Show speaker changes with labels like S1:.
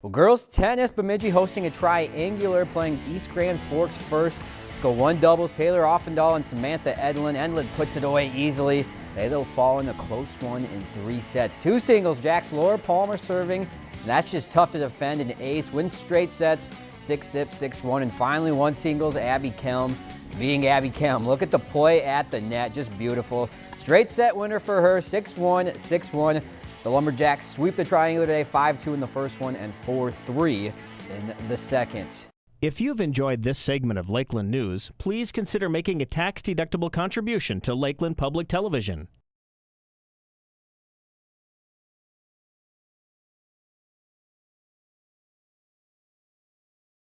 S1: Well, girls tennis, Bemidji hosting a triangular, playing East Grand Forks first. Let's go one doubles, Taylor Offendahl and Samantha Edlin. Edlin puts it away easily. They will fall in a close one in three sets. Two singles, Jack's Laura Palmer serving. That's just tough to defend. An ace wins straight sets, 6-6, 6-1. And finally one singles, Abby Kelm being Abby Kelm. Look at the play at the net, just beautiful. Straight set winner for her, 6-1, 6-1. The Lumberjacks sweep the triangular today, 5-2 in the first one and 4-3 in the second.
S2: If you've enjoyed this segment of Lakeland News, please consider making a tax-deductible contribution to Lakeland Public Television.